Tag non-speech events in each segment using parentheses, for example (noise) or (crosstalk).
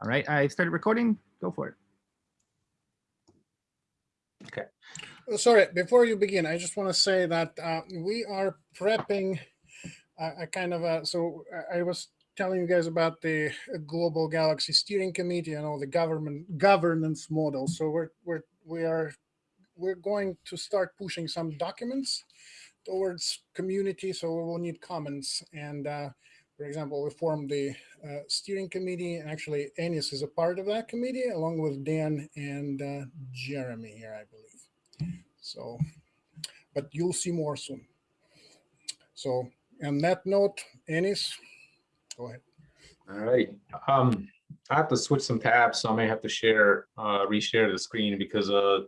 All right, I started recording. Go for it. Uh, Sorry, before you begin, I just want to say that uh, we are prepping a, a kind of a, so I- I was telling you guys about the Global Galaxy Steering Committee and all the government governance models. So we're, we're, we are, we're going to start pushing some documents towards community. So we will need comments. And uh, for example, we formed the uh, steering committee and actually Enis is a part of that committee along with Dan and uh, Jeremy here, I believe. So, but you'll see more soon. So, on that note, Enis, go ahead. All right. Um, I have to switch some tabs, so I may have to share, uh, reshare the screen because, uh,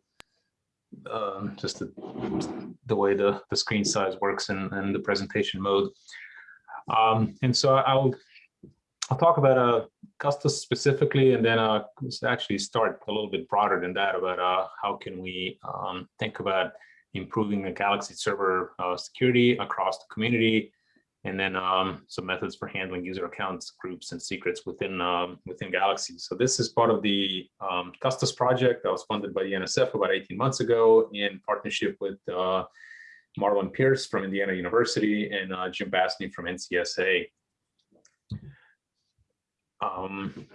um, just the, the way the, the screen size works in the presentation mode. Um, and so I'll, I'll talk about, uh, Custos specifically, and then, uh, actually start a little bit broader than that about, uh, how can we, um, think about improving the Galaxy server, uh, security across the community, and then um, some methods for handling user accounts, groups, and secrets within um, within Galaxy. So this is part of the um, Custos project that was funded by the NSF about 18 months ago in partnership with uh, Marlon Pierce from Indiana University and uh, Jim Basney from NCSA. Um,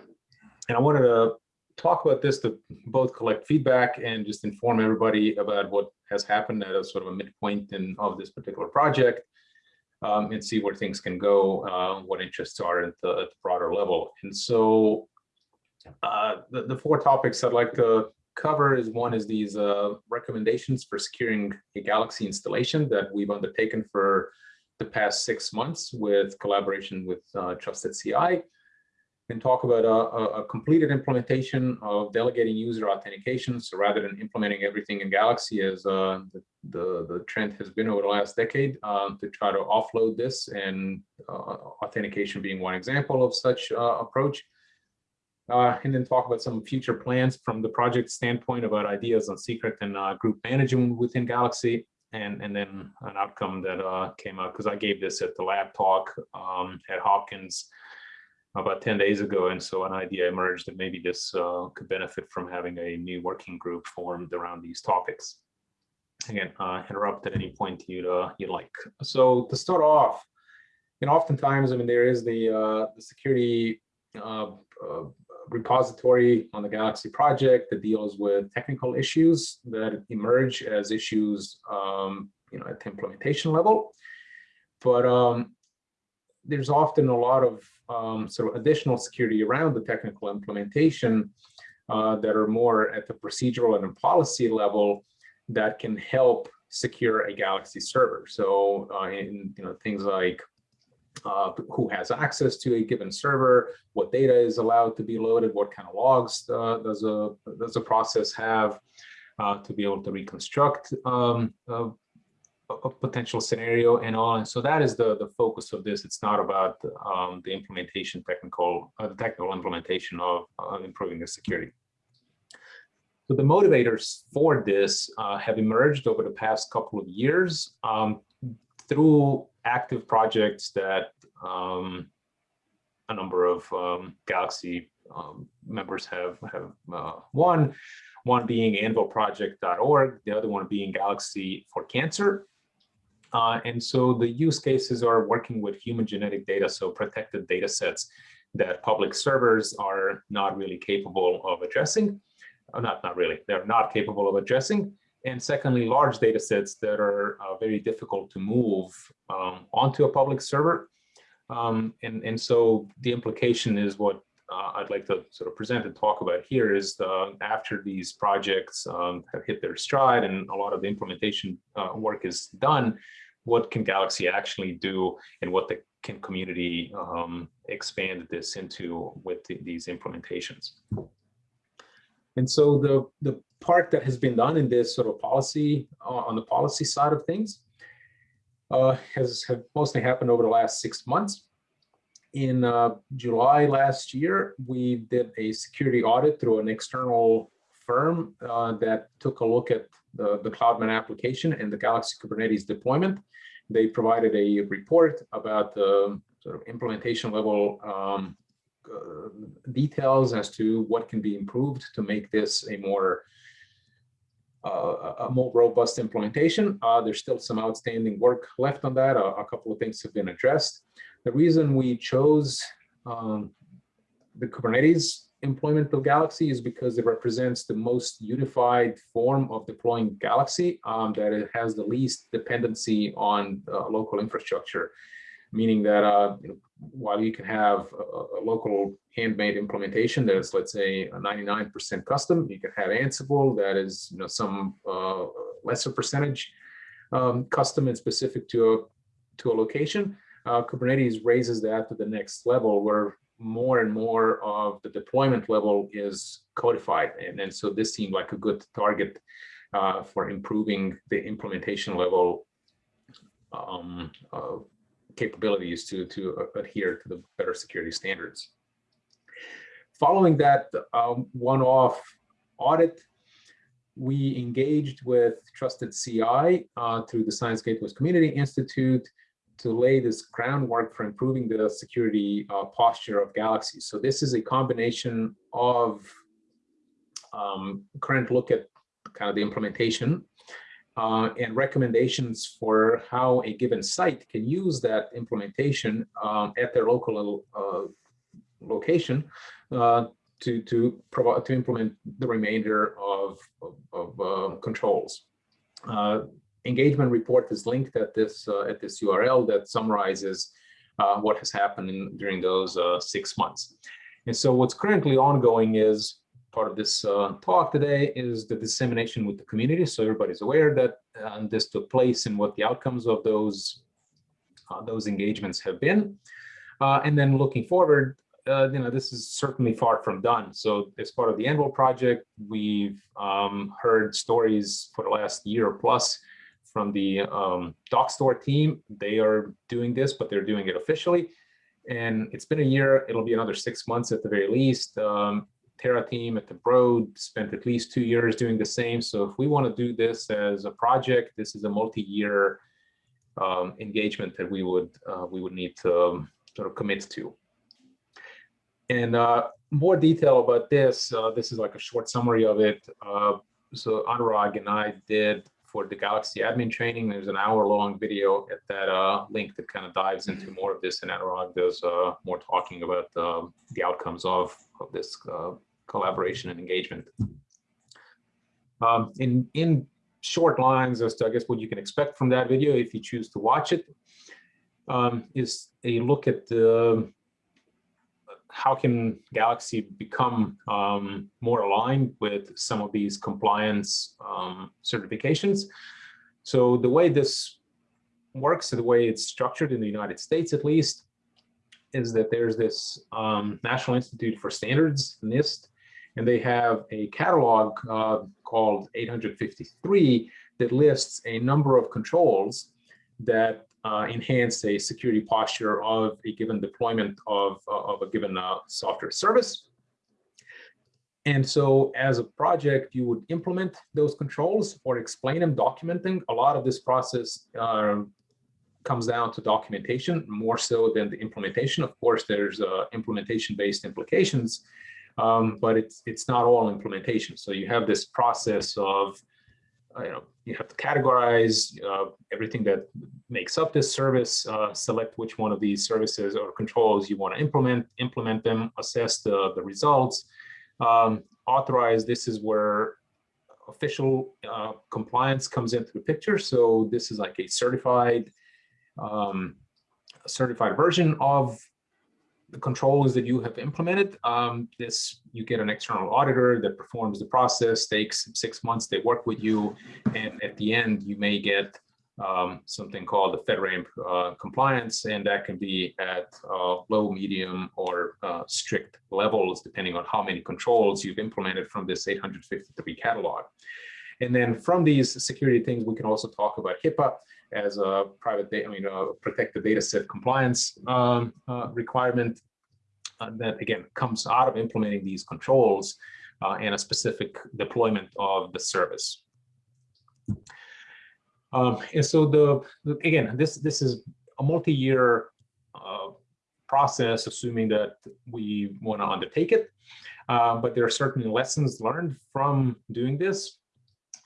and I wanted to talk about this to both collect feedback and just inform everybody about what has happened at a sort of a midpoint in of this particular project um, and see where things can go, uh, what interests are at the, at the broader level. And so uh, the, the four topics I'd like to cover is one is these uh, recommendations for securing a Galaxy installation that we've undertaken for the past six months with collaboration with uh, Trusted CI. And talk about a, a, completed implementation of delegating user authentication. So rather than implementing everything in Galaxy as uh, the, the, the trend has been over the last decade um, to try to offload this and uh, authentication being one example of such uh, approach. Uh, and then talk about some future plans from the project standpoint about ideas on secret and uh, group management within Galaxy. And, and then an outcome that uh, came out because I gave this at the lab talk um, at Hopkins about 10 days ago. And so an idea emerged that maybe this uh, could benefit from having a new working group formed around these topics. Again, uh, interrupt at any point you'd, uh, you'd like. So to start off, know, oftentimes, I mean, there is the, the security uh, uh, repository on the Galaxy project that deals with technical issues that emerge as issues, um, you know, at the implementation level. But um, there's often a lot of um, sort of additional security around the technical implementation uh, that are more at the procedural and policy level that can help secure a Galaxy server. So uh, in you know things like uh, who has access to a given server, what data is allowed to be loaded, what kind of logs uh, does a does a process have uh, to be able to reconstruct um, a potential scenario and all. And so that is the, the focus of this. It's not about um, the implementation technical, uh, the technical implementation of uh, improving the security. So the motivators for this uh, have emerged over the past couple of years um, through active projects that um, a number of um, Galaxy um, members have, have uh, won one being anvilproject.org, the other one being Galaxy for Cancer. Uh, and so the use cases are working with human genetic data, so protected data sets that public servers are not really capable of addressing. Uh, not, not really, they're not capable of addressing. And secondly, large data sets that are uh, very difficult to move um, onto a public server. Um, and, and so the implication is what uh, I'd like to sort of present and talk about here is the, after these projects um, have hit their stride and a lot of the implementation uh, work is done, what can Galaxy actually do and what the can community um, expand this into with the, these implementations. And so the, the part that has been done in this sort of policy, uh, on the policy side of things, uh, has have mostly happened over the last six months. In uh, July last year, we did a security audit through an external firm uh, that took a look at the, the CloudMan application and the Galaxy Kubernetes deployment. They provided a report about the sort of implementation level um, uh, details as to what can be improved to make this a more a more robust implementation. Uh, there's still some outstanding work left on that. A, a couple of things have been addressed. The reason we chose um, the Kubernetes employment of Galaxy is because it represents the most unified form of deploying Galaxy um, that it has the least dependency on uh, local infrastructure, meaning that uh, you know, while you can have a, a, local handmade implementation that is, let's say, a 99% custom, you can have Ansible that is, you know, some uh, lesser percentage um, custom and specific to a to a location. Uh, Kubernetes raises that to the next level where more and more of the deployment level is codified. And, and so this seemed like a good target uh, for improving the implementation level um, uh, capabilities to, to adhere to the better security standards. Following that um, one-off audit, we engaged with Trusted CI uh, through the Science Gateways Community Institute to lay this groundwork for improving the security uh, posture of Galaxy. So this is a combination of um, current look at kind of the implementation uh, and recommendations for how a given site can use that implementation um, at their local uh, location uh, to to provide to implement the remainder of of, of uh, controls. Uh, engagement report is linked at this at this URL that summarizes what has happened in, during those six months. And so what's currently ongoing is part of this uh, talk today is the dissemination with the community. So everybody's aware that uh, this took place and what the outcomes of those uh, those engagements have been. Uh, and then looking forward, uh, you know, this is certainly far from done. So as part of the Anvil project, we've um, heard stories for the last year plus from the um, Dockstore team. They are doing this, but they're doing it officially. And it's been a year, it'll be another six months at the very least. Um, Terra team at the Broad spent at least two years doing the same. So if we want to do this as a project, this is a multi-year um, engagement that we would uh, we would need to um, sort of commit to. And uh, more detail about this, uh, this is like a short summary of it. Uh, so Anurag and I did for the Galaxy admin training. There's an hour long video at that uh, link that kind of dives into more of this and Anurag does uh, more talking about um, the outcomes of, of this collaboration and engagement. Um, in, in short lines as to, I guess, what you can expect from that video if you choose to watch it, um, is a look at the how can Galaxy become um, more aligned with some of these compliance um, certifications? So the way this works, the way it's structured in the United States at least, is that there's this um, National Institute for Standards, NIST, and they have a catalog uh, called 853 that lists a number of controls that uh, enhance a security posture of a given deployment of, uh, of a given uh, software service. And so as a project, you would implement those controls or explain them, documenting. A lot of this process uh, comes down to documentation more so than the implementation. Of course, there's uh, implementation-based implications, um, but it's it's not all implementation. So you have this process of uh, you know, you have to categorize uh, everything that makes up this service, uh, select which one of these services or controls you want to implement, implement them, assess the, the results, um, authorize. This is where official uh, compliance comes into the picture. So this is like a certified, um, certified version of the controls that you have implemented. Um, this, you get an external auditor that performs the process, takes six months, they work with you, and at the end, you may get um, something called the FedRAMP uh, compliance, and that can be at uh, low, medium, or uh, strict levels, depending on how many controls you've implemented from this 853 catalog. And then from these security things, we can also talk about HIPAA as a private data, I mean, a protected data set compliance um, uh, requirement uh, that again comes out of implementing these controls uh, and a specific deployment of the service. Um, and so the again, this this is a multi-year uh, process, assuming that we want to undertake it. Uh, but there are certainly lessons learned from doing this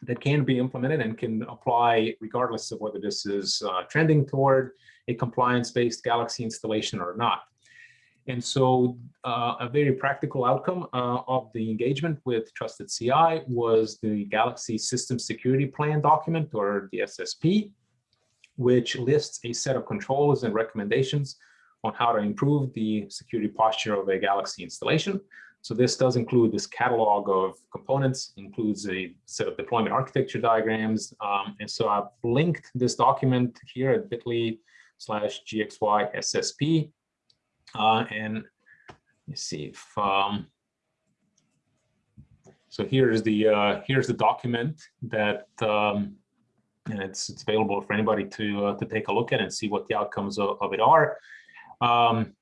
that can be implemented and can apply regardless of whether this is uh, trending toward a compliance-based Galaxy installation or not. And so uh, a very practical outcome uh, of the engagement with Trusted CI was the Galaxy System Security Plan document, or the SSP, which lists a set of controls and recommendations on how to improve the security posture of a Galaxy installation. So this does include this catalog of components, includes a set of deployment architecture diagrams. Um, and so I've linked this document here at bit.ly slash GXY SSP. Uh, and let's see if, um, so here's the, uh, here's the document that, um, and it's, it's available for anybody to, uh, to take a look at and see what the outcomes of, of it are. Um,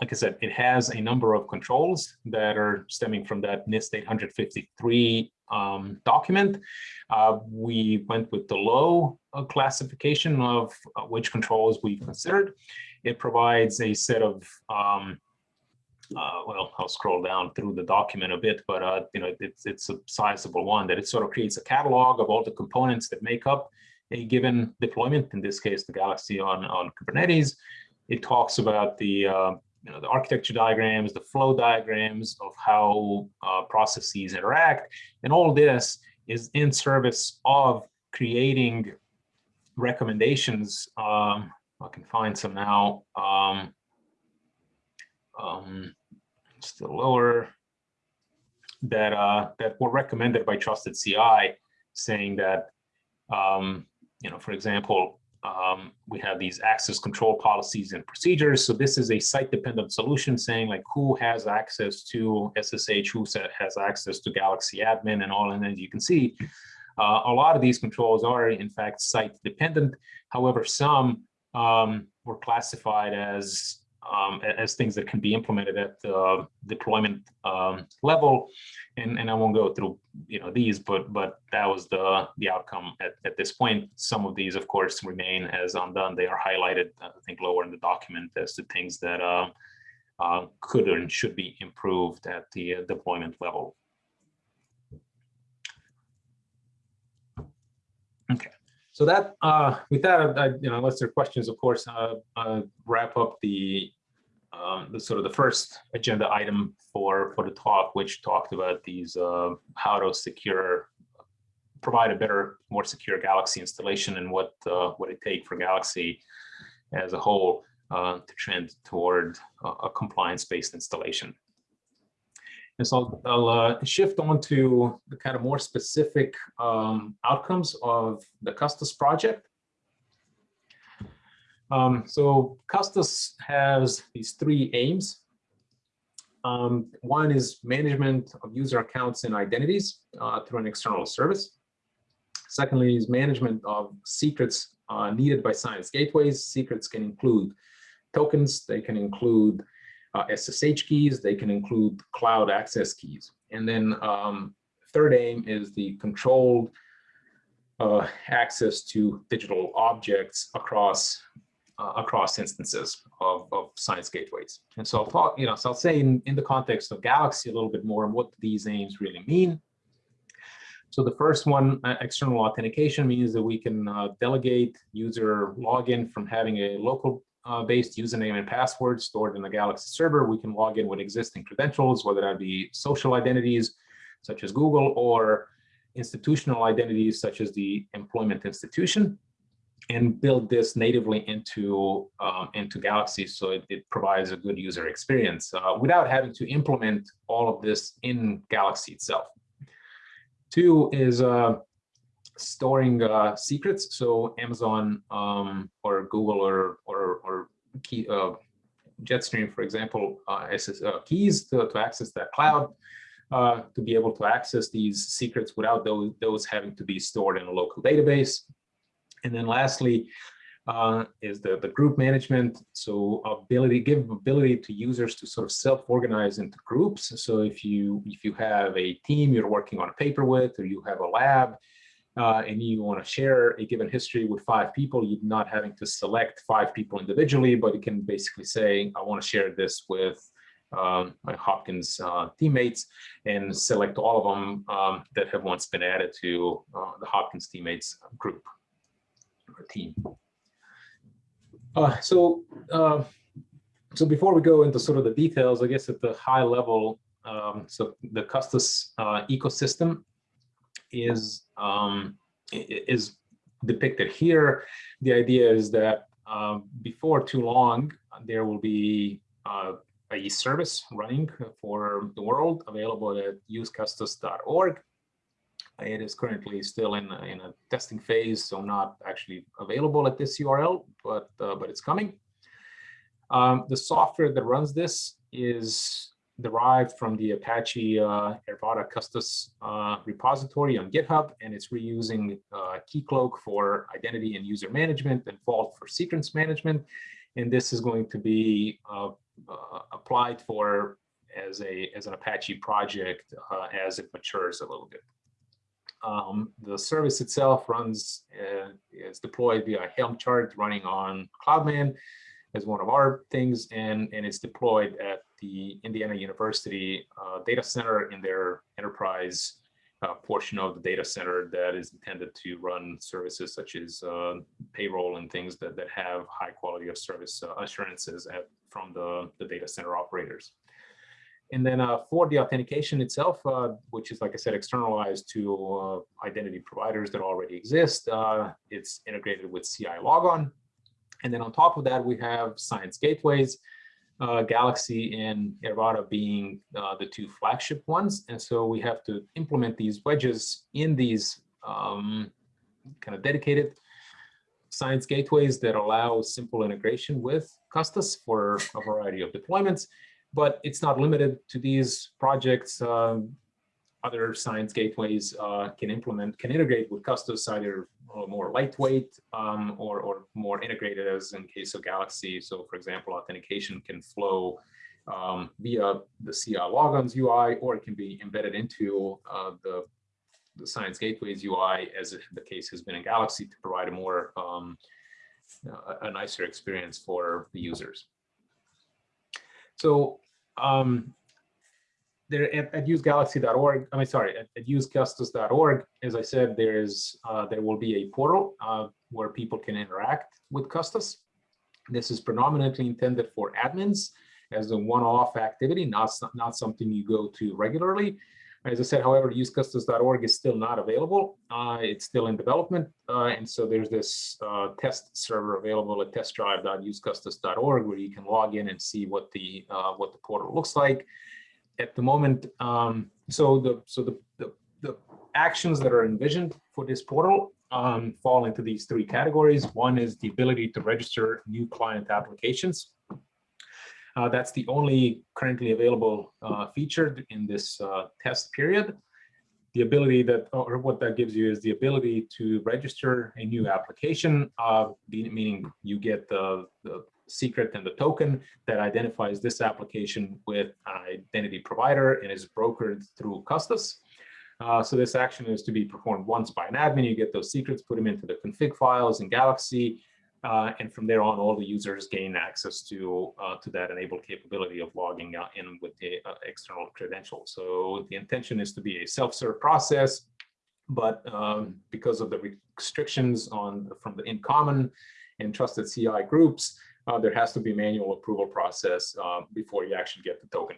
like I said, it has a number of controls that are stemming from that NIST 853 um, document. Uh, we went with the low uh, classification of uh, which controls we considered. It provides a set of, um, uh, well, I'll scroll down through the document a bit, but uh, you know, it's, it's a sizable one that it sort of creates a catalog of all the components that make up a given deployment, in this case, the Galaxy on, on Kubernetes. It talks about the you know, the architecture diagrams, the flow diagrams of how uh, processes interact. And all this is in service of creating recommendations. Um, I can find some now. Um, um, still lower that uh, that were recommended by Trusted CI, saying that um, you know, for example, um, we have these access control policies and procedures. So this is a site-dependent solution saying like who has access to SSH, who has access to Galaxy admin and all. And as you can see, uh, a lot of these controls are in fact site-dependent. However, some um, were classified as um, as things that can be implemented at the deployment um, level. And, and I won't go through you know these, but but that was the the outcome at, at this point. Some of these, of course, remain as undone. They are highlighted, I think, lower in the document as to things that uh, uh, could and should be improved at the uh, deployment level. Okay. So that, uh, with that, I, you know, unless there are questions, of course, uh, uh, wrap up the, um, the sort of the first agenda item for for the talk, which talked about these uh, how to secure, provide a better, more secure Galaxy installation and what uh, what it take for Galaxy as a whole uh, to trend toward a, a compliance-based installation. And so I'll, I'll uh, shift on to the kind of more specific um, outcomes of the Custos project. Um, so Custos has these three aims. Um, one is management of user accounts and identities uh, through an external service. Secondly is management of secrets uh, needed by science gateways. Secrets can include tokens, they can include uh, SSH keys, they can include cloud access keys. And then um, third aim is the controlled uh, access to digital objects across uh, across instances of, of science gateways. And so I'll talk, you know, so I'll say in, in the context of Galaxy a little bit more on what these aims really mean. So the first one, uh, external authentication means that we can uh, delegate user login from having a local uh, based username and password stored in the Galaxy server. We can log in with existing credentials, whether that be social identities such as Google or institutional identities such as the employment institution and build this natively into um, into Galaxy so it, it, provides a good user experience uh, without having to implement all of this in Galaxy itself. Two is uh, storing uh, secrets. So Amazon um, or Google or or, or key, uh, Jetstream, for example, uh, uh, keys to, to access that cloud. To be able to access these secrets without those, those having to be stored in a local database. And then lastly, uh, is the, the group management. So ability, give ability to users to sort of self-organize into groups. So if you if you have a team you're working on a paper with, or you have a lab, uh, and you want to share a given history with five people, you're not having to select five people individually, but you can basically say, I want to share this with um, my Hopkins uh, teammates and select all of them um, that have once been added to uh, the Hopkins teammates group team. Uh, so, uh, so before we go into sort of the details, I guess at the high level, um, so the Custos uh, ecosystem is um, is depicted here. The idea is that uh, before too long, there will be uh, a service running for the world available at usecustos.org. It is currently still in a, in a testing phase, so not actually available at this URL, but uh, but it's coming. Um, the software that runs this is derived from the Apache uh, Airavata Custos uh, repository on GitHub, and it's reusing uh, Keycloak for identity and user management and Vault for secrets management. And this is going to be uh, uh, applied for as a as an Apache project uh, as it matures a little bit. Um, the service itself runs uh, is deployed via Helm chart running on CloudMan as one of our things, and and it's deployed at the Indiana University uh, data center in their enterprise uh, portion of the data center that is intended to run services such as uh, payroll and things that, that have high quality of service uh, assurances at, from the, the data center operators. And then uh, for the authentication itself, uh, which is, like I said, externalized to identity providers that already exist, it's integrated with CILogon. And then on top of that, we have science gateways, uh, Galaxy and Airavata being uh, the two flagship ones. And so we have to implement these wedges in these um, kind of dedicated science gateways that allow simple integration with Custos for a variety of deployments. But it's not limited to these projects. Um, other science gateways uh, can implement, can integrate with Custos either more lightweight um, or, or more integrated as in case of Galaxy. So for example, authentication can flow um, via the CILogon's UI, or it can be embedded into uh, the, the Science Gateways UI, as the case has been in Galaxy, to provide a more um, a, a nicer experience for the users. So um, there at, at usegalaxy.org, I mean, sorry, at, at usecustos.org, as I said, there is uh, there will be a portal uh, where people can interact with Custos. This is predominantly intended for admins as a one-off activity, not, not something you go to regularly. As I said, however, usecustos.org is still not available. Uh, it's still in development. Uh, and so there's this uh, test server available at testdrive.usecustos.org where you can log in and see what the uh, what the portal looks like at the moment, um, so the so the, the, the actions that are envisioned for this portal um, fall into these three categories. One is the ability to register new client applications. Uh, that's the only currently available uh, feature in this uh, test period. The ability that, or what that gives you is the ability to register a new application, uh, meaning you get the, the secret and the token that identifies this application with an identity provider and is brokered through Custos. Uh, so this action is to be performed once by an admin. You get those secrets, put them into the config files in Galaxy, uh, and from there on, all the users gain access to uh, to that enabled capability of logging in with the uh, external credentials. So the intention is to be a self-serve process, but um, because of the restrictions on from the InCommon and trusted CI groups, uh, there has to be manual approval process uh, before you actually get the token.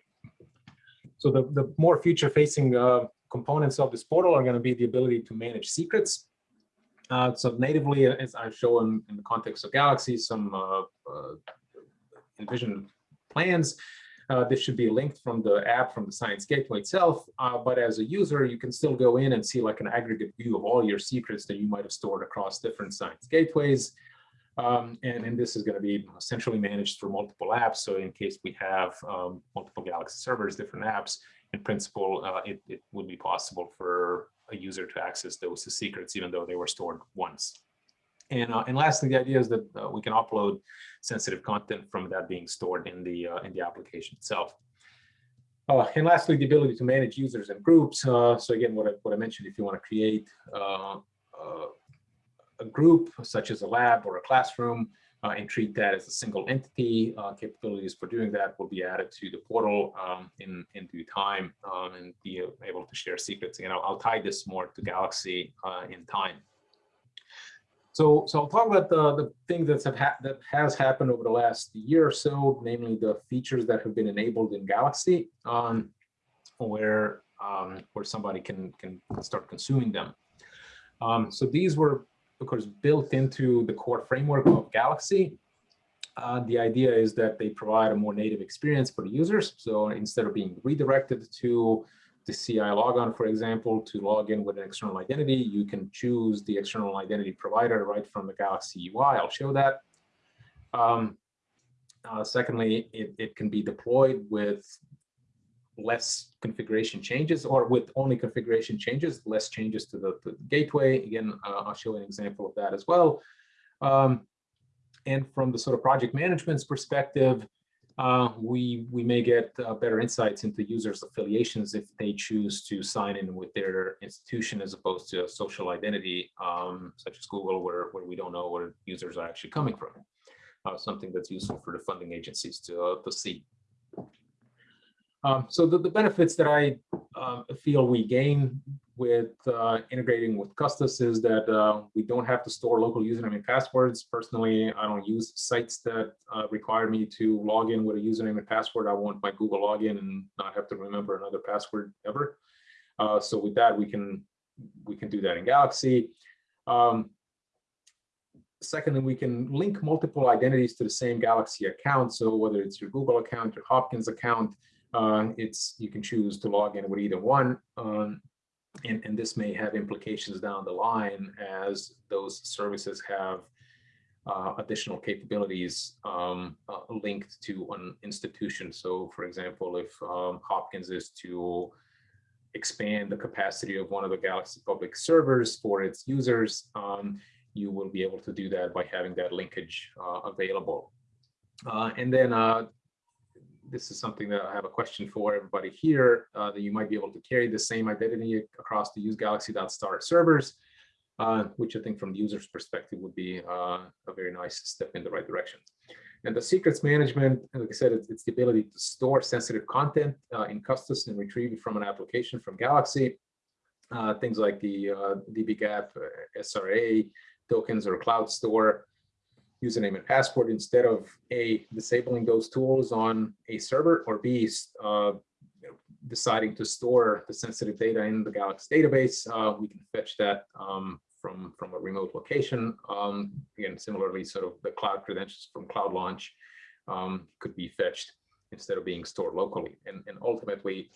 So the, the more future facing uh, components of this portal are going to be the ability to manage secrets. Uh, so natively, as I've shown in the context of Galaxy, some uh, uh, envisioned plans, this should be linked from the app from the Science Gateway itself. but as a user, you can still go in and see like an aggregate view of all your secrets that you might have stored across different Science Gateways. Um, and, and this is going to be centrally managed through multiple apps. So in case we have um, multiple Galaxy servers, different apps, in principle, uh, it, it would be possible for a user to access those secrets, even though they were stored once. And, uh, and lastly, the idea is that uh, we can upload sensitive content from that being stored in the, uh, in the application itself. Uh, and lastly, the ability to manage users and groups. Uh, so again, what I, what I mentioned, if you want to create uh, a group such as a lab or a classroom uh, and treat that as a single entity. Uh, capabilities for doing that will be added to the portal um, in, in due time um, and be able to share secrets. And I'll, I'll tie this more to Galaxy uh, in time. So, so I'll talk about the, the thing that's have that has happened over the last year or so, namely the features that have been enabled in Galaxy, um, where um, where somebody can can start consuming them. Um, so these were, of course, built into the core framework of Galaxy. Uh, the idea is that they provide a more native experience for the users. So instead of being redirected to the CILogon, for example, to log in with an external identity, you can choose the external identity provider right from the Galaxy UI. I'll show that. Um, uh, secondly, it, it can be deployed with less configuration changes or with only configuration changes, less changes to the, to the gateway. Again, uh, I'll show an example of that as well. Um, and from the sort of project management's perspective, uh, we we may get uh, better insights into users' affiliations if they choose to sign in with their institution as opposed to a social identity um, such as Google, where where we don't know where users are actually coming from. Uh, something that's useful for the funding agencies to uh, to see. Um, so the, the benefits that I uh, feel we gain with uh, integrating with Custos is that uh, we don't have to store local username and passwords. Personally, I don't use sites that uh, require me to log in with a username and password. I want my Google login and not have to remember another password ever. Uh, so with that, we can we can do that in Galaxy. Um, secondly, we can link multiple identities to the same Galaxy account. So whether it's your Google account, your Hopkins account, uh, it's you can choose to log in with either one. Um, and, and this may have implications down the line as those services have uh, additional capabilities um, uh, linked to an institution. So for example, if um, Hopkins is to expand the capacity of one of the Galaxy public servers for its users, um, you will be able to do that by having that linkage uh, available. Uh, and then uh, this is something that I have a question for everybody here, uh, that you might be able to carry the same identity across the use galaxy.star servers, uh, which I think from the user's perspective would be uh, a very nice step in the right direction. And the secrets management, like I said, it's, it's the ability to store sensitive content uh, in Custos and retrieve it from an application from Galaxy. Uh, things like the uh, dbGaP, SRA tokens or cloud store, username and password instead of A, disabling those tools on a server or B, uh, deciding to store the sensitive data in the Galaxy database, uh, we can fetch that um, from, from a remote location. Um, again, similarly, sort of the cloud credentials from Cloud Launch um, could be fetched instead of being stored locally. And, and ultimately,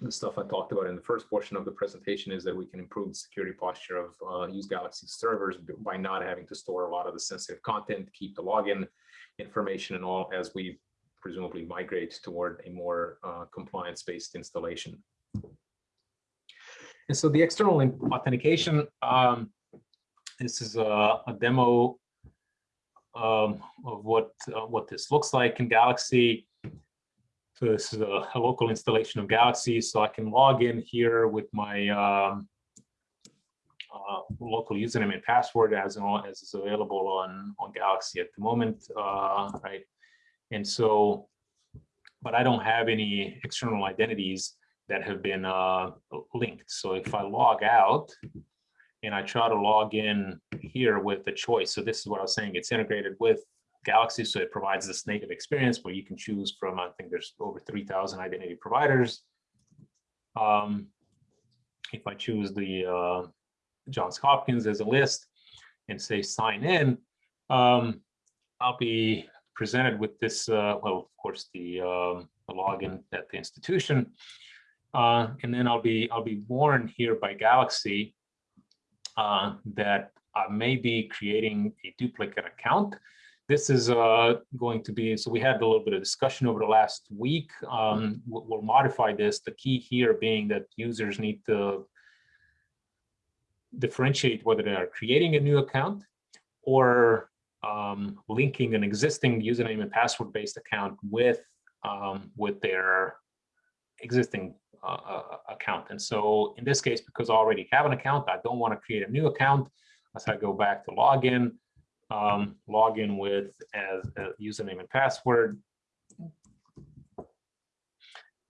the stuff I talked about in the first portion of the presentation is that we can improve the security posture of uh, use Galaxy servers by not having to store a lot of the sensitive content, keep the login information and all as we presumably migrate toward a more uh, compliance-based installation. And so the external authentication, um, this is a, a demo um, of what uh, what this looks like in Galaxy. This is a, a, local installation of Galaxy. So I can log in here with my um, uh, local username and password as, as is available on, on Galaxy at the moment, uh, right? And so, but I don't have any external identities that have been uh, linked. So if I log out and I try to log in here with the choice, so this is what I was saying, it's integrated with Galaxy. So it provides this native experience where you can choose from, I think there's over 3,000 identity providers. Um, if I choose the uh, Johns Hopkins as a list and say sign in, um, I'll be presented with this, uh, well, of course, the, um, the login at the institution. Uh, and then I'll be I'll be warned here by Galaxy uh, that I may be creating a duplicate account this is uh, going to be, so we had a little bit of discussion over the last week. Um, we'll, we'll modify this. The key here being that users need to differentiate whether they are creating a new account or um, linking an existing username and password based account with um, with their existing uh, uh, account. And so in this case, because I already have an account, I don't want to create a new account. As I go back to login, um, log in with as a username and password.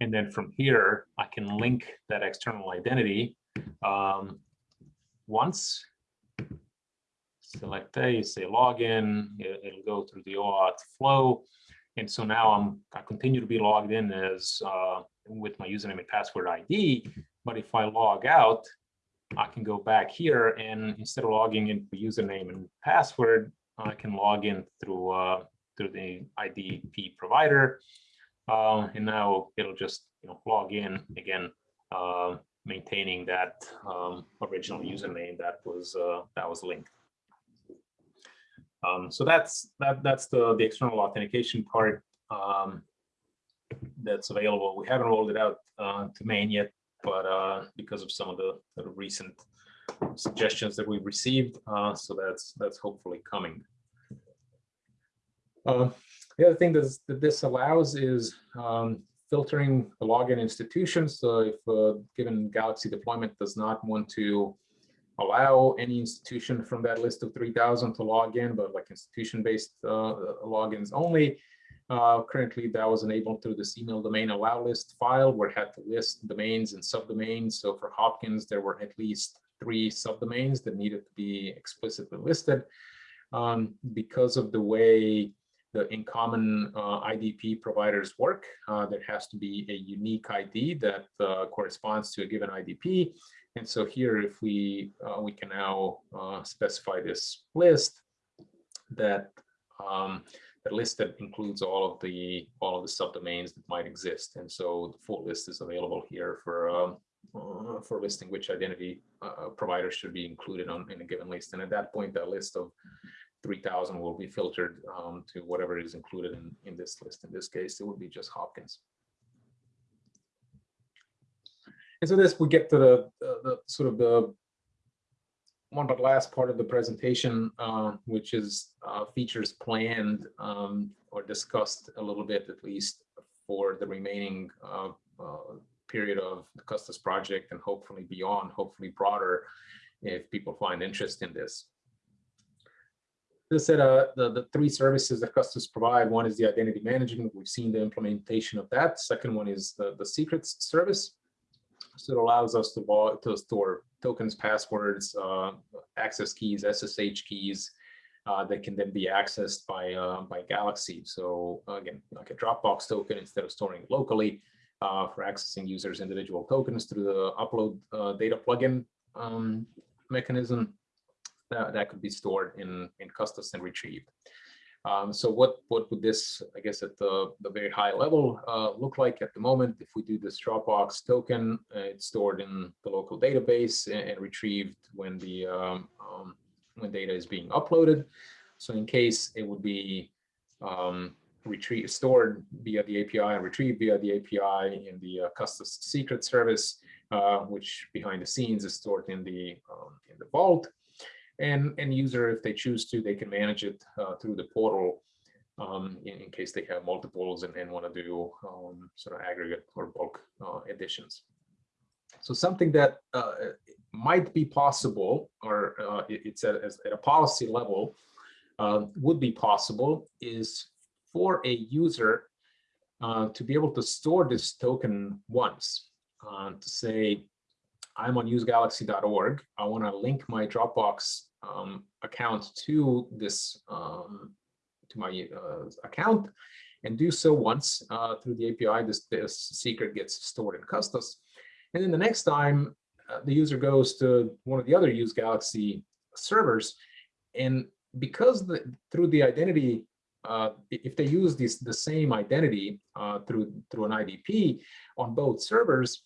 And then from here, I can link that external identity um, once. Select a, say login, it, it'll go through the OAuth flow. And so now I'm, I continue to be logged in as uh, with my username and password ID. But if I log out, I can go back here and instead of logging in username and password, I can log in through uh, through the IDP provider. Uh, and now it'll just you know log in again, uh, maintaining that um, original username that was uh, that was linked. Um, so that's that that's the the external authentication part um, that's available. We haven't rolled it out uh, to main yet, but uh, because of some of the, recent suggestions that we've received, uh, so that's that's hopefully coming. Uh, the other thing that this allows is um, filtering the login institutions. So if a given Galaxy deployment does not want to allow any institution from that list of 3000 to log in, but like institution-based uh, logins only. Uh, currently, that was enabled through this email domain allow list file where it had to list domains and subdomains. So for Hopkins, there were at least three subdomains that needed to be explicitly listed. Um, because of the way the InCommon uh, IDP providers work, uh, there has to be a unique ID that uh, corresponds to a given IDP. And so here, if we uh, we can now uh, specify this list that um, list that includes all of the all of the subdomains that might exist. And so the full list is available here for um, uh, for listing which identity uh, provider should be included on in a given list. And at that point, that list of 3000 will be filtered um, to whatever is included in, in this list. In this case, it would be just Hopkins. And so this, we get to the, the, the sort of the one but last part of the presentation, uh, which is uh, features planned um, or discussed a little bit, at least for the remaining uh, uh period of the Custos project and hopefully beyond, hopefully broader, if people find interest in this. This said, uh, the, the three services that Custos provide, one is the identity management. We've seen the implementation of that. Second one is the, the secrets service. So it allows us to, to store tokens, passwords, uh, access keys, SSH keys uh, that can then be accessed by uh, by Galaxy. So again, like a Dropbox token instead of storing locally uh, for accessing users' individual tokens through the upload uh, data plugin um, mechanism that, that could be stored in in Custos and retrieved. Um, so what, what would this, I guess, at the, the very high level uh, look like at the moment? If we do this Dropbox token, uh, it's stored in the local database and, and retrieved when the um, um, when data is being uploaded. So in case it would be um, retrieved, stored via the API and retrieved via the API in the uh, Custos secret service, uh, which behind the scenes is stored in the um, in the vault and and user if they choose to they can manage it uh, through the portal um, in, in, case they have multiples and, and want to do um, sort of aggregate or bulk uh, additions so something that uh, might be possible or uh, it's at, at, a policy level uh, would be possible is for a user uh, to be able to store this token once to say I'm on usegalaxy.org. I want to link my Dropbox um, account to this um, to my uh, account and do so once uh, through the API. This, this secret gets stored in Custos. And then the next time uh, the user goes to one of the other Use Galaxy servers, and because the, through the identity, uh, if they use this the same identity uh, through through an IDP on both servers,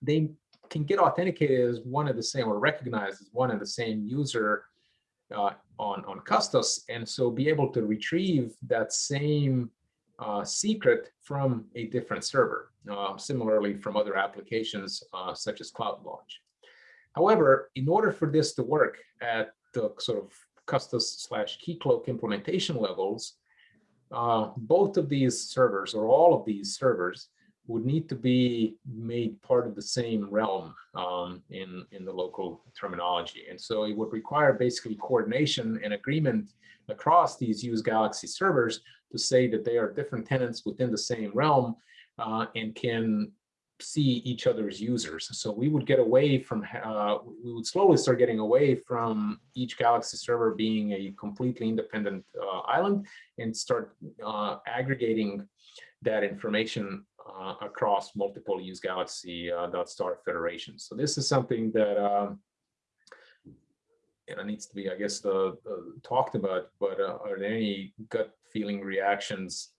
they can get authenticated as one of the same or recognized as one of the same user uh, on, on Custos. And so be able to retrieve that same uh, secret from a different server, uh, similarly from other applications uh, such as Cloud Launch. However, in order for this to work at the sort of Custos slash Keycloak implementation levels, uh, both of these servers or all of these servers would need to be made part of the same realm um, in, in the local terminology. And so it would require basically coordination and agreement across these use Galaxy servers to say that they are different tenants within the same realm uh, and can see each other's users. So we would get away from, uh, we would slowly start getting away from each Galaxy server being a completely independent uh, island and start uh, aggregating that information uh, across multiple use Galaxy uh, .star federations. So this is something that um, you know, needs to be, I guess, uh, talked about, but are there any gut feeling reactions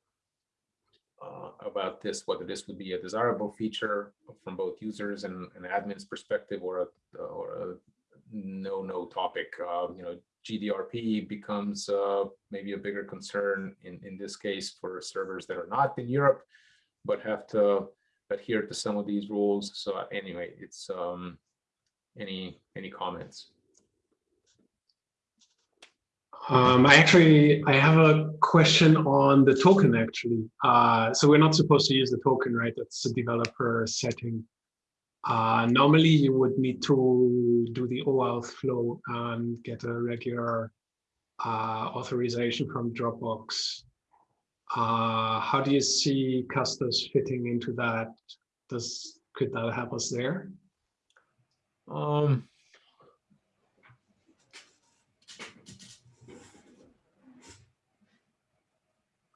uh, about this, whether this would be a desirable feature from both users and, and admins perspective or a, or a no, no topic. Uh, you know, GDPR becomes uh, maybe a bigger concern in, in this case for servers that are not in Europe, but have to adhere to some of these rules. So anyway, it's um, any any comments? Um, I actually, I have a question on the token actually. Uh, so we're not supposed to use the token, right? That's a developer setting. Uh, normally you would need to do the OAuth flow and get a regular uh, authorization from Dropbox. Uh, how do you see Custos fitting into that? Does, could that help us there? Um,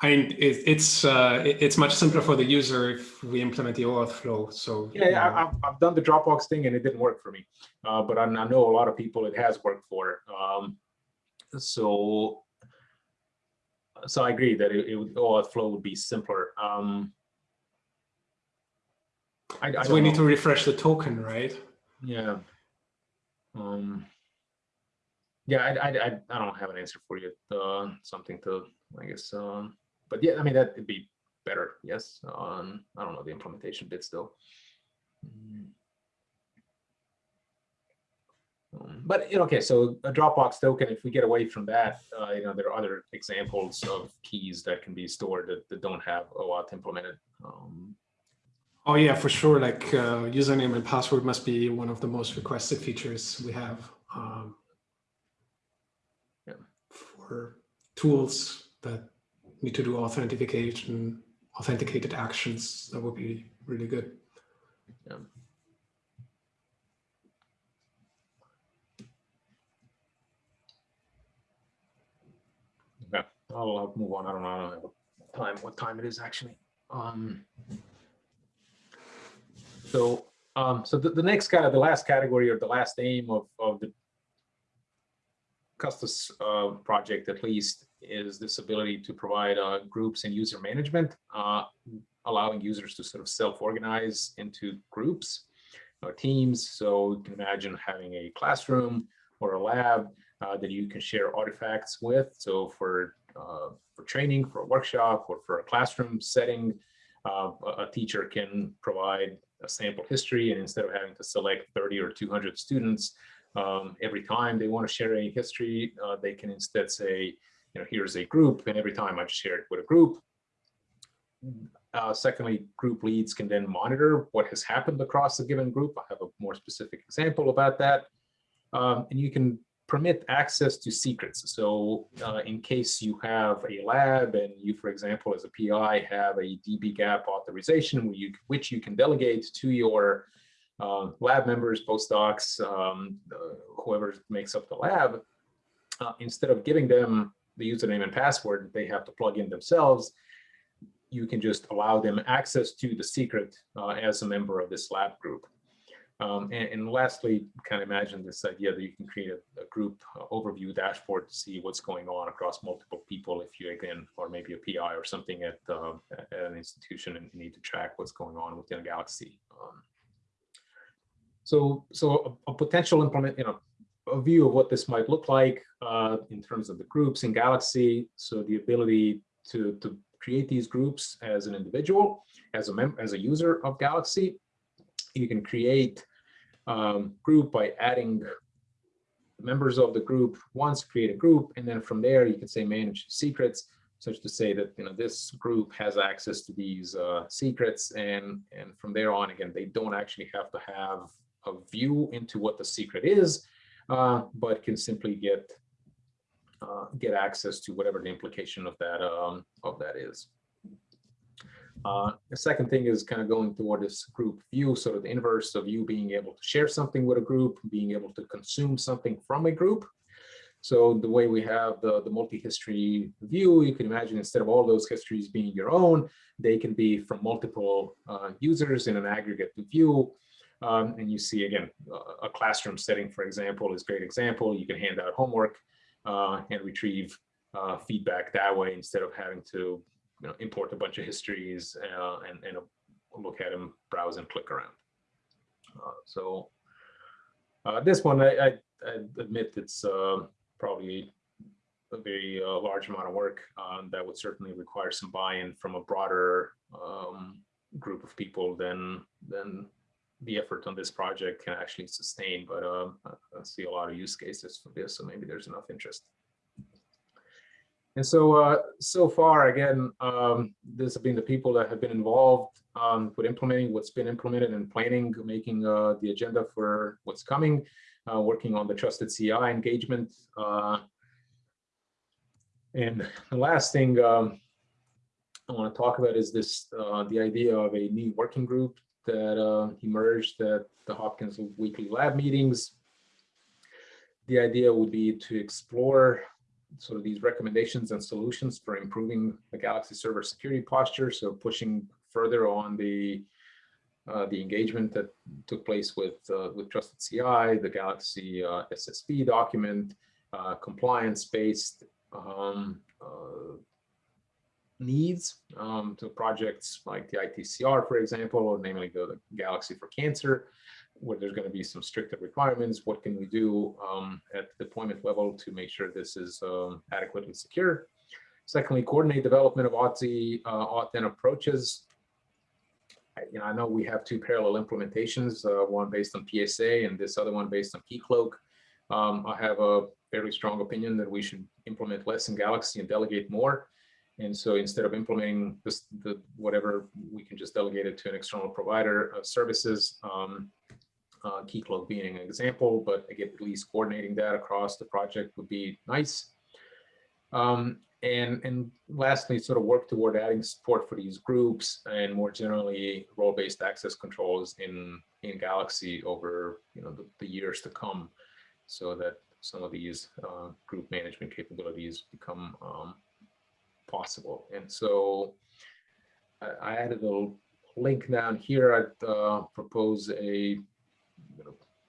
I mean, it, it's uh, it, it's much simpler for the user if we implement the OAuth flow. So yeah, yeah I, have I've done the Dropbox thing and it didn't work for me, uh, but I, I, know a lot of people it has worked for. Um, so so I agree that it, it would, OAuth flow would be simpler. Um, I, I so we know. need to refresh the token, right? Yeah. Um, yeah, I, I, I, don't have an answer for you. Uh, something to, I guess, um, but yeah, I mean, that would be better. Yes. Um, I don't know the implementation bits though. Mm. Um, but you know, okay, so a Dropbox token, if we get away from that, uh, you know, there are other examples of keys that can be stored that, that don't have OAuth implemented. Um, oh yeah, for sure. Like uh, username and password must be one of the most requested features we have um, yeah. for tools that need to do authentication, authenticated actions, that would be really good. Yeah. Okay, I'll, move on. I don't know. A time. What time it is actually? Um. So, um, so the, the next kind of the last category or the last aim of of the Custos uh, project, at least, is this ability to provide uh, groups and user management, uh, allowing users to sort of self-organize into groups or teams. So you can imagine having a classroom or a lab uh, that you can share artifacts with. So for training, for a workshop, or for a classroom setting, uh, a teacher can provide a sample history, and instead of having to select 30 or 200 students um, every time they want to share any history, uh, they can instead say, you know, here's a group, and every time I share it with a group. Uh, secondly, group leads can then monitor what has happened across a given group. I have a more specific example about that. Um, and you can permit access to secrets. So uh, in case you have a lab and you, for example, as a PI have a dbGaP authorization you, which you can delegate to your uh, lab members, postdocs, um, uh, whoever makes up the lab, uh, instead of giving them the username and password they have to plug in themselves, you can just allow them access to the secret uh, as a member of this lab group. Um, and, and, lastly, kind of imagine this idea that you can create a, a group uh, overview dashboard to see what's going on across multiple people if you, again, or maybe a PI or something at, uh, at an institution and you need to track what's going on within a Galaxy. Um, so, so a, a potential implement, you know, a view of what this might look like uh, in terms of the groups in Galaxy. So the ability to, to create these groups as an individual, as a mem as a user of Galaxy. You can create um, group by adding members of the group once, create a group, and then from there you can say manage secrets. such to say that, you know, this group has access to these uh, secrets and, and from there on, again, they don't actually have to have a view into what the secret is, uh, but can simply get uh, get access to whatever the implication of that um, of that is. Uh, the second thing is kind of going toward this group view, sort of the inverse of you being able to share something with a group, being able to consume something from a group. So the way we have the, the multi-history view, you can imagine instead of all those histories being your own, they can be from multiple uh, users in an aggregate view. Um, and you see, again, a classroom setting, for example, is a great example. You can hand out homework uh, and retrieve uh, feedback that way instead of having to you know, import a bunch of histories uh, and, and look at them, browse and click around. Uh, so uh, this one, I, I, I admit it's uh, probably a very uh, large amount of work um, that would certainly require some buy-in from a broader um, group of people than than the effort on this project can actually sustain. But um, I see a lot of use cases for this, so maybe there's enough interest. And so, uh, so far, again, um, this have been the people that have been involved um, with implementing what's been implemented and planning, making uh, the agenda for what's coming, uh, working on the trusted CI engagement. Uh, and the last thing um, I want to talk about is this, uh, the idea of a new working group that uh, emerged at the Hopkins weekly lab meetings. The idea would be to explore sort of these recommendations and solutions for improving the Galaxy server security posture. So pushing further on the uh, the engagement that took place with uh, with Trusted CI, the Galaxy uh, SSP document, uh, compliance-based um, uh, needs um, to projects like the ITCR, for example, or namely the, the Galaxy for Cancer, where there's going to be some stricter requirements. What can we do um, at the deployment level to make sure this is um, adequately secure? Secondly, coordinate development of OTZ, uh, auth approaches. I, you know, I know we have two parallel implementations, uh, one based on PSA and this other one based on Keycloak. Um, I have a fairly strong opinion that we should implement less in Galaxy and delegate more. And so instead of implementing this, the whatever, we can just delegate it to an external provider of services. Um, uh, Keycloak being an example, but again, at least coordinating that across the project would be nice. Um, and, and lastly, sort of work toward adding support for these groups and more generally role-based access controls in, in Galaxy over you know, the, the years to come so that some of these uh, group management capabilities become um, possible. And so I, I added a link down here. I'd uh, propose a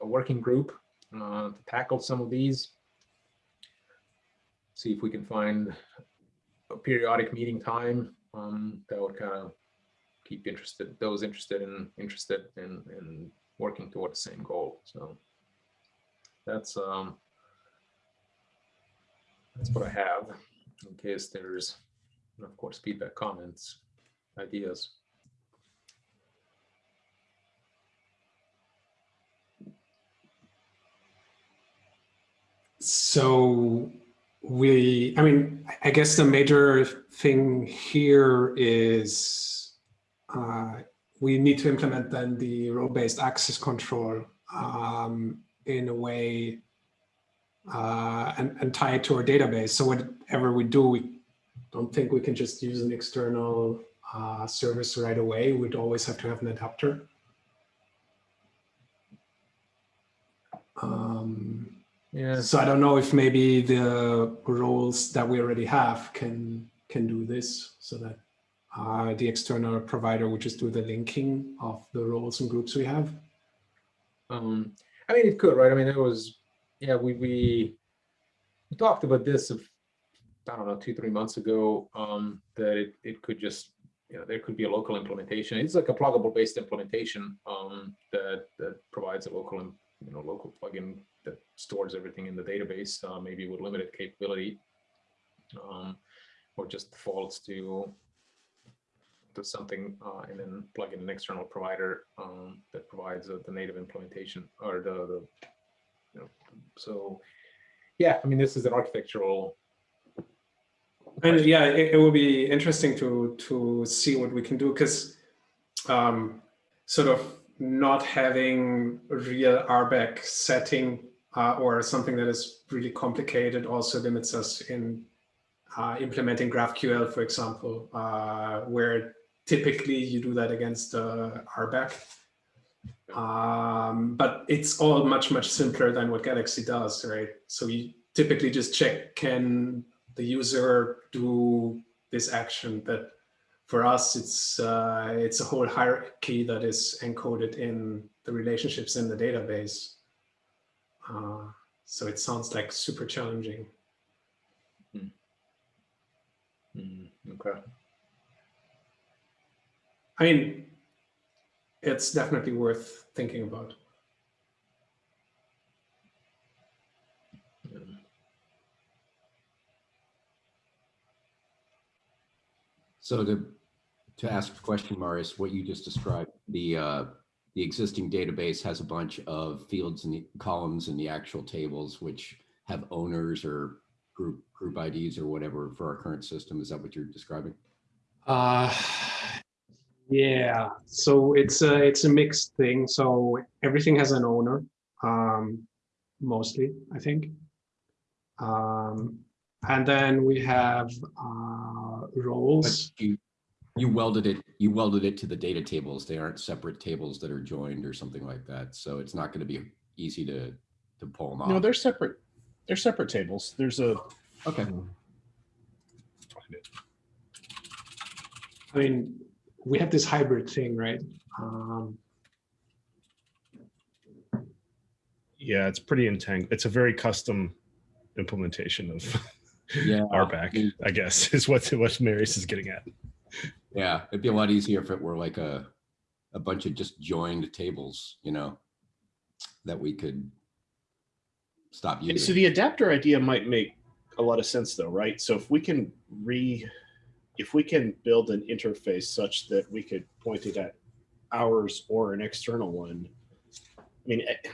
a working group uh, to tackle some of these. See if we can find a periodic meeting time um, that would kind of keep interested those interested in interested in, in working toward the same goal. So that's um, that's what I have in case there's, of course, feedback, comments, ideas. So we, I mean, I guess the major thing here is uh, we need to implement then the role-based access control um, in a way uh, and, and tie it to our database. So whatever we do, we don't think we can just use an external uh, service right away. We'd always have to have an adapter. Um, yeah. so I don't know if maybe the roles that we already have can can do this so that uh, the external provider would just do the linking of the roles and groups we have. Um, I mean, it could, right? I mean, it was, yeah, we, we, talked about this of, I don't know, two, three months ago, um, that it, it could just, you know, there could be a local implementation. It's like a pluggable based implementation um, that, that provides a local, and you know, local plugin that stores everything in the database, uh, maybe with limited capability, um, or just defaults to to something uh, and then plug in an external provider um, that provides uh, the native implementation or the, the you know, so yeah, I mean, this is an architectural And yeah, it, it will be interesting to to see what we can do because um, sort of not having real RBAC setting uh, or something that is really complicated also limits us in uh, implementing GraphQL, for example, uh, where typically you do that against uh, RBAC. Um, but it's all much, much simpler than what Galaxy does, right? So you typically just check, can the user do this action that for us, it's uh, it's a whole hierarchy that is encoded in the relationships in the database. Uh, so it sounds like super challenging. Mm, Okay. I mean, it's definitely worth thinking about. So to, to ask a question, Marius, what you just described, the, uh, the existing database has a bunch of fields and the columns in the actual tables, which have owners or group, group IDs or whatever for our current system. Is that what you're describing? Uh, yeah, so it's a it's a mixed thing. So everything has an owner, um, mostly, I think. Um, and then we have uh, roles. you, you welded it, you welded it to the data tables. They aren't separate tables that are joined or something like that. So it's not going to be easy to, to pull them off. No, they're separate. They're separate tables. There's a. Okay. I mean, we have this hybrid thing, right? Um, Yeah, it's pretty entangled. It's a very custom implementation of Yeah. (laughs) RBAC, I guess, is what what Marius is getting at. Yeah, it'd be a lot easier if it were like a, a bunch of just joined tables, you know, that we could stop And so the adapter idea might make a lot of sense though, right? So if we can re, if we can build an interface such that we could point it at ours or an external one, I mean, eh,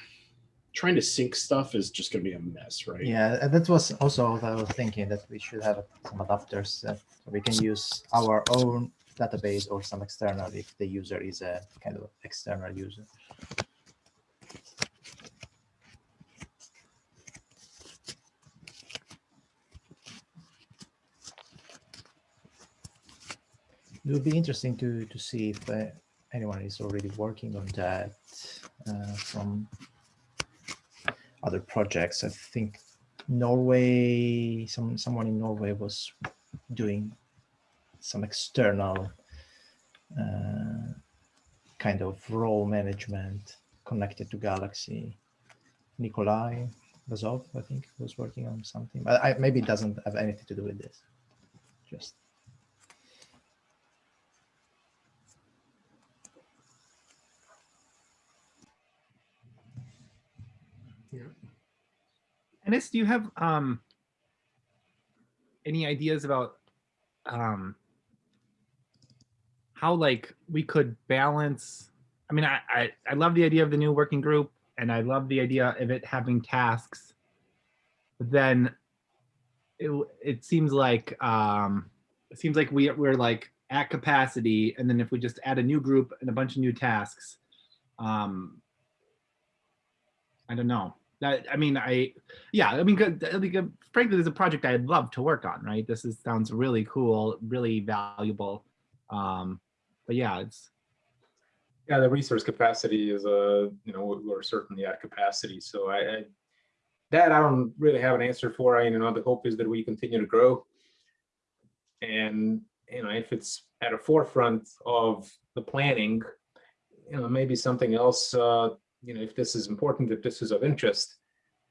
trying to sync stuff is just going to be a mess, right? Yeah, that was also what I was thinking that we should have some adapters so we can use our own database or some external if the user is a kind of external user. It would be interesting to to see if uh, anyone is already working on that uh, from other projects. I think Norway, some someone in Norway was doing some external uh, kind of role management connected to Galaxy. Nikolai Bazov, I think, was working on something, but I, maybe it doesn't have anything to do with this. Just Enis, do you have um any ideas about um how like we could balance? I mean, I, I I love the idea of the new working group, and I love the idea of it having tasks. But then it it seems like um it seems like we we're like at capacity, and then if we just add a new group and a bunch of new tasks, um I don't know. That I mean, I yeah, I mean, frankly, there's a project I'd love to work on. Right, this is sounds really cool, really valuable. Um, but yeah, it's Yeah, the resource capacity is uh, you know, we- we're certainly at capacity. So I, I that I don't really have an answer for. I, you know, the hope is that we continue to grow. And, you know, if it's at a forefront of the planning, you know, maybe something else, uh, you know, if this is important, if this is of interest,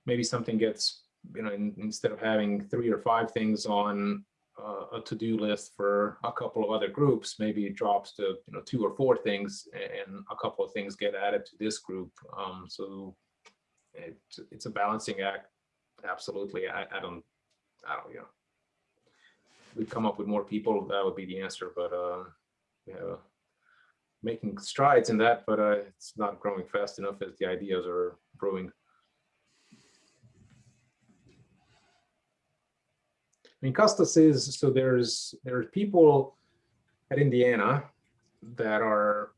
maybe something gets, you know, in, instead of having three or five things on uh, a to-do list for a couple of other groups, maybe it drops to, you know, two or four things and a couple of things get added to this group. Um, so it, it's a balancing act. Absolutely. I, I don't, I don't, you know, we come up with more people, that would be the answer, but, uh, yeah, making strides in that, but, uh, it's not growing fast enough as the ideas are brewing. I mean, Custos is, so there's, there's people at Indiana that are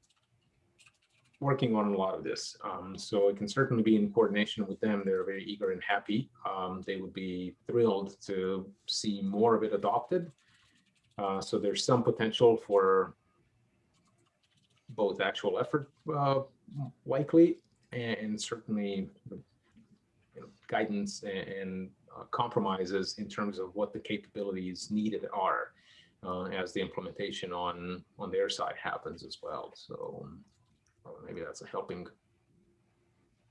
working on a lot of this. Um, so it can certainly be in coordination with them. They're very eager and happy. Um, they would be thrilled to see more of it adopted. Uh, so there's some potential for both actual effort uh, likely and, certainly you know, guidance and, and uh, compromises in terms of what the capabilities needed are uh, as the implementation on on their side happens as well. So uh, maybe that's a helping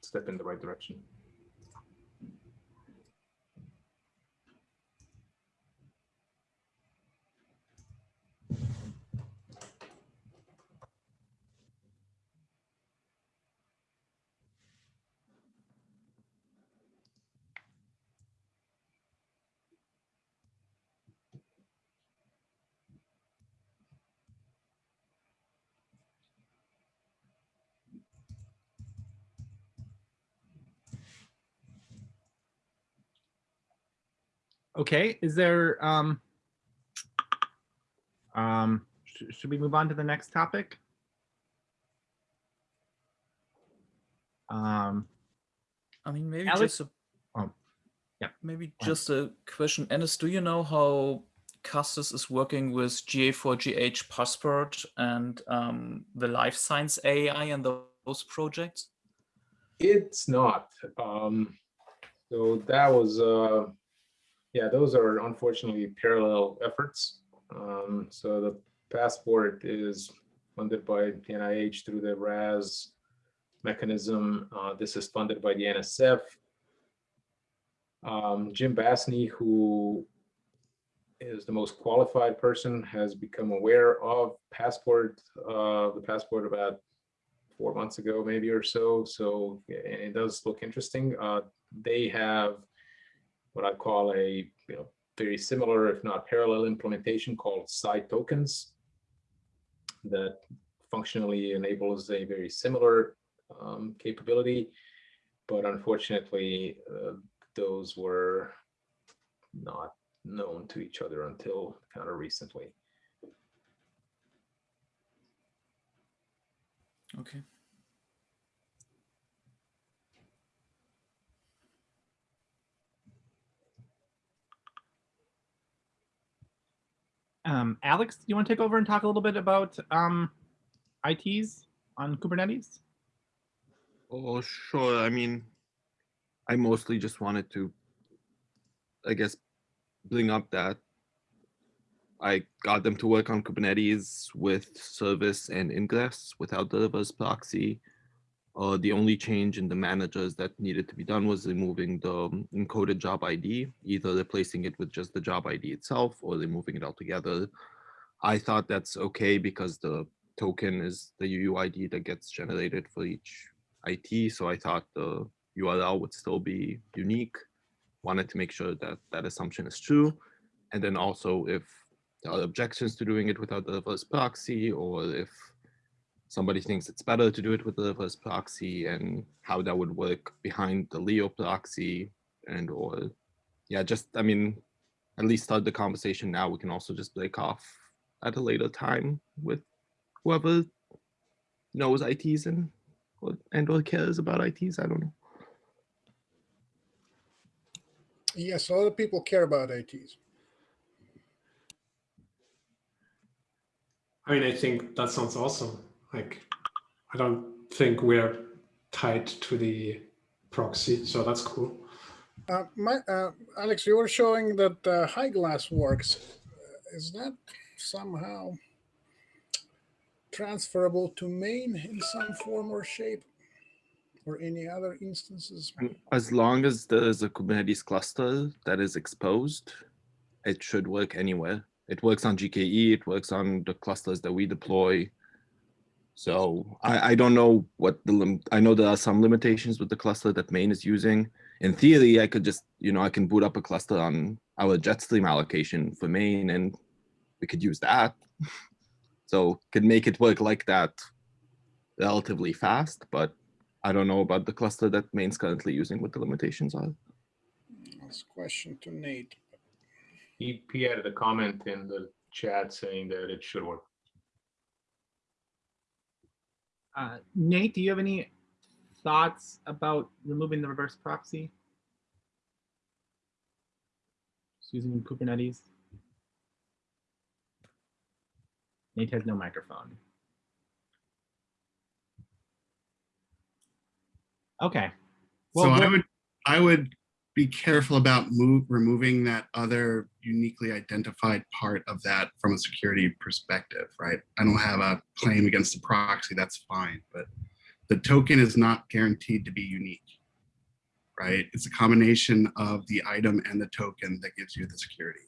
step in the right direction. Okay, is there, um, um, sh- should we move on to the next topic? Um, I mean, maybe Alex- just a, oh, yeah, maybe fine. just a question. Enis, do you know how Custos is working with GA4GH Passport and um, the life science AI and those projects? It's not. Um, so that was, uh, yeah, those are unfortunately parallel efforts. Um, so the passport is funded by the NIH through the RAS mechanism. Uh, this is funded by the NSF. Um, Jim Basney, who is the most qualified person, has become aware of passport, uh, the passport about four months ago, maybe or so. So it does look interesting. Uh, they have what I call a you know very similar, if not parallel, implementation called SciTokens that functionally enables a very similar um, capability, but unfortunately, uh, those were not known to each other until kind of recently. Okay. Um, Alex, you want to take over and talk a little bit about, um, ITs on Kubernetes? Oh, sure. I mean, I mostly just wanted to, I guess, bring up that I got them to work on Kubernetes with service and ingress without the reverse proxy. Uh, the only change in the managers that needed to be done was removing the um, encoded job ID, either replacing it with just the job ID itself or removing it altogether. I thought that's okay because the token is the UUID that gets generated for each IT. So I thought the URL would still be unique. Wanted to make sure that that assumption is true. And then also if there are objections to doing it without the reverse proxy, or if somebody thinks it's better to do it with the reverse proxy and how that would work behind the Leo proxy and or yeah, just I mean, at least start the conversation now. We can also just break off at a later time with whoever knows ITs and or, and or cares about ITs. I don't know. Yes, a lot of people care about ITs. I mean, I think that sounds awesome. Like, I don't think we're tied to the proxy, so that's cool. Uh, my, uh, Alex, you were showing that uh, high glass works. Uh, Is that somehow transferable to main in some form or shape? Or any other instances? As long as there is a Kubernetes cluster that is exposed, it should work anywhere. It works on GKE, it works on the clusters that we deploy. So I, I don't know what the, lim- I know there are some limitations with the cluster that main is using. In theory, I could just, you know, I can boot up a cluster on our Jetstream allocation for main and we could use that. (laughs) So could make it work like that relatively fast, but I don't know about the cluster that main's currently using what the limitations are. Last question to Nate. He, he added a comment in the chat saying that it should work. Uh, Nate, do you have any thoughts about removing the reverse proxy? Just using Kubernetes? Nate has no microphone. Okay. So I would, I would be careful about move, removing that other uniquely identified part of that from a security perspective, right? I don't have a claim against the proxy, that's fine, but the token is not guaranteed to be unique, right? It's a combination of the item and the token that gives you the security.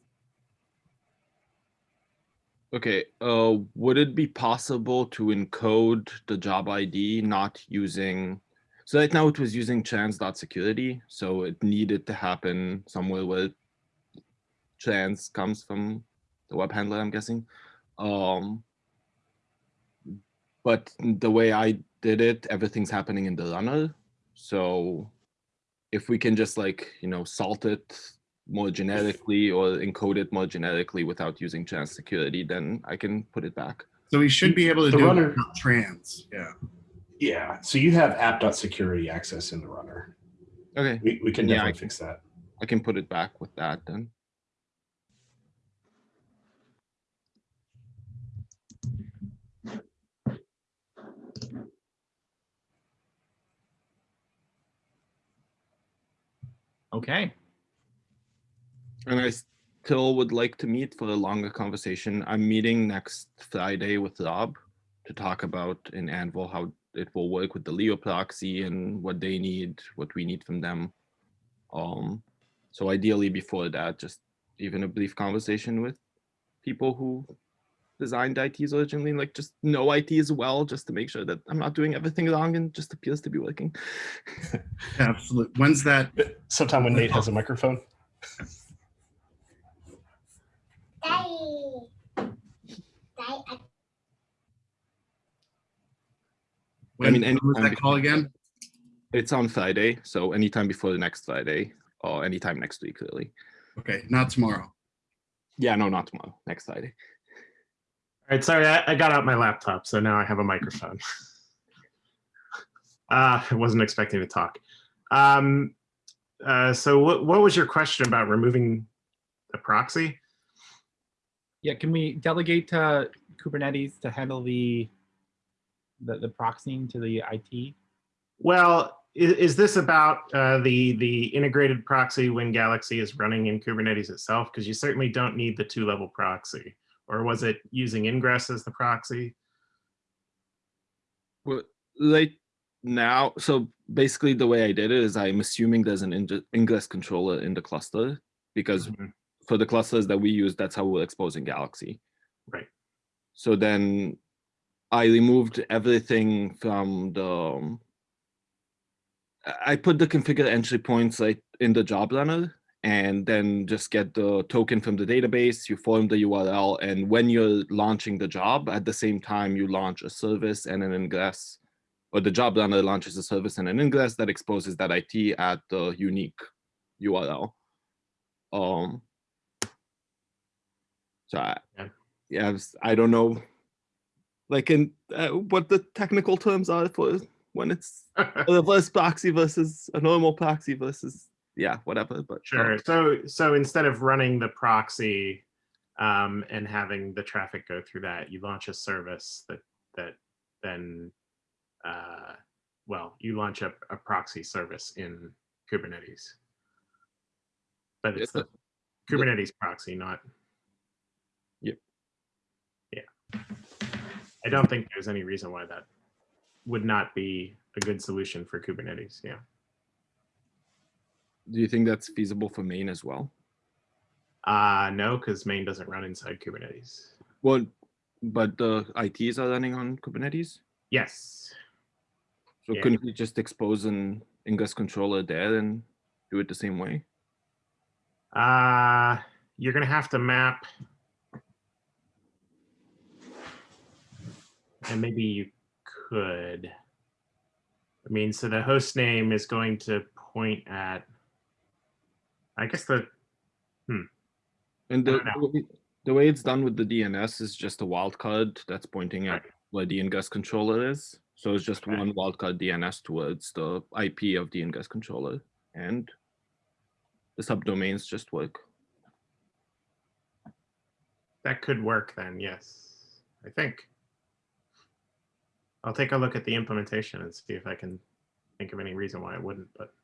Okay, uh, would it be possible to encode the job ID not using, so right now it was using trans.security, so it needed to happen somewhere where trans comes from the web handler, I'm guessing. Um, but the way I did it, everything's happening in the runner. So if we can just like, you know, salt it more generically or encode it more generically without using trans security, then I can put it back. So we should be able to The do it runner- without trans, yeah. Yeah, so you have app.security access in the runner. Okay, We, we can Yeah, definitely can- fix that. I can put it back with that then. Okay. And I still would like to meet for a longer conversation. I'm meeting next Friday with Rob to talk about in AnVIL how it will work with the Leo proxy and what they need, what we need from them. Um, so ideally before that, just even a brief conversation with people who designed ITs originally, like just know IT as well, just to make sure that I'm not doing everything wrong and just appears to be working. (laughs) Absolutely. When's that? Sometime when Nate has a microphone. When, mean, when was that call again? It's on Friday, so anytime before the next Friday or anytime next week, really. Okay, not tomorrow. Yeah, no, not tomorrow. Next Friday. All right, sorry, I, I got out my laptop, so now I have a microphone. Uh, (laughs) I wasn't expecting to talk. Um, uh, so what, what was your question about removing the proxy? Yeah, can we delegate to Kubernetes to handle the the, the proxying to the IT? Well, is, is this about uh, the, the integrated proxy when Galaxy is running in Kubernetes itself? Because you certainly don't need the two-level proxy. Or was it using ingress as the proxy? Well, right now, so basically the way I did it is I'm assuming there's an ingress controller in the cluster because Mhm. for the clusters that we use, that's how we're exposing Galaxy. Right. So then I removed everything from the. um, I- I put the configure entry points like in the job runner and then just get the token from the database, you form the URL, and when you're launching the job, at the same time, you launch a service and an ingress, or the job runner launches a service and an ingress that exposes that IT at the unique URL. Um, so I, Yeah. yeah, I don't know, like in uh, what the technical terms are for when it's (laughs) a reverse proxy versus a normal proxy versus yeah, whatever. But um, Sure. So so instead of running the proxy um, and having the traffic go through that, you launch a service that that then uh, well, you launch a, a proxy service in Kubernetes. But it's Yeah, the Kubernetes proxy, not. Yep. Yeah. I don't think there's any reason why that would not be a good solution for Kubernetes. Yeah. Do you think that's feasible for main as well? Uh, no, because main doesn't run inside Kubernetes. Well, but the ITs are running on Kubernetes, Yes. so Yeah. couldn't we just expose an ingress controller there and do it the same way? Uh, you're going to have to map. And maybe you could. I mean, so the host name is going to point at, I guess the, hmm. And the, the way- it's done with the DNS is just a wildcard that's pointing at where the ingress controller is. So it's just Okay. one wildcard DNS towards the IP of the ingress controller and the subdomains just work. That could work then, yes, I think. I'll take a look at the implementation and see if I can think of any reason why it wouldn't, but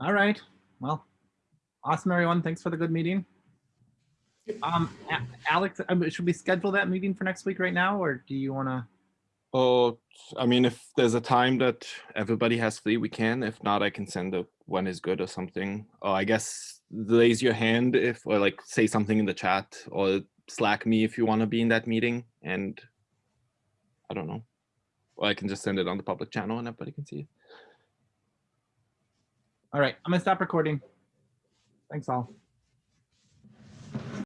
All right. Well, awesome, everyone. Thanks for the good meeting. Um, Alex, should we schedule that meeting for next week right now, or do you want to? Oh, I mean, if there's a time that everybody has free, we can. If not, I can send a when is good or something. Or I guess raise your hand if, or like say something in the chat or Slack me if you want to be in that meeting. And I don't know. Or I can just send it on the public channel and everybody can see it. All right, I'm gonna stop recording. Thanks all.